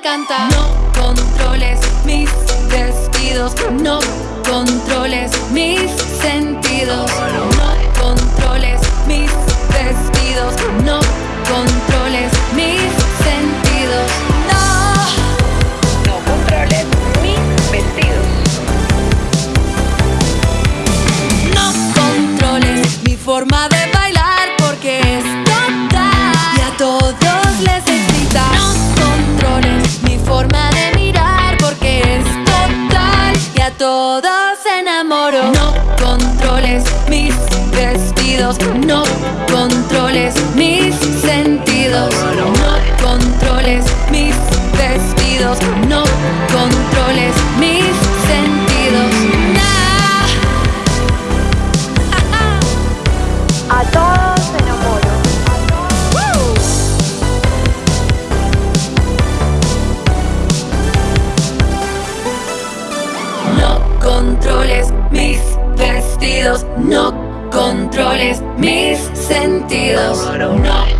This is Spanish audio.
No controles mis vestidos, no controles mis sentidos, no controles mis vestidos, no controles mis sentidos. No, no controles mis vestidos. No controles mi forma de bailar porque es enamoro. No controles mis vestidos, no controles mis sentidos, no controles mis vestidos, no controles mis no controles mis sentidos, no